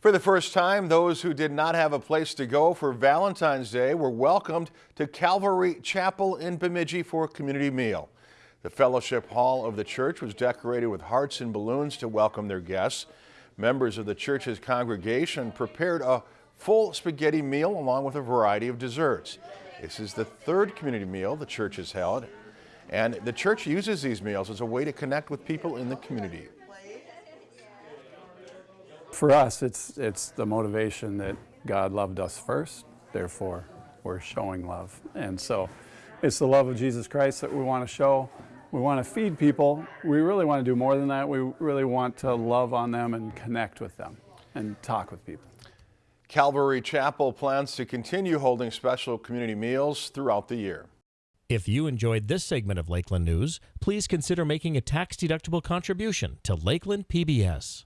For the first time, those who did not have a place to go for Valentine's Day were welcomed to Calvary Chapel in Bemidji for a community meal. The fellowship hall of the church was decorated with hearts and balloons to welcome their guests. Members of the church's congregation prepared a full spaghetti meal along with a variety of desserts. This is the third community meal the church has held, and the church uses these meals as a way to connect with people in the community. For us, it's, it's the motivation that God loved us first, therefore we're showing love. And so it's the love of Jesus Christ that we want to show. We want to feed people. We really want to do more than that. We really want to love on them and connect with them and talk with people. Calvary Chapel plans to continue holding special community meals throughout the year. If you enjoyed this segment of Lakeland News, please consider making a tax-deductible contribution to Lakeland PBS.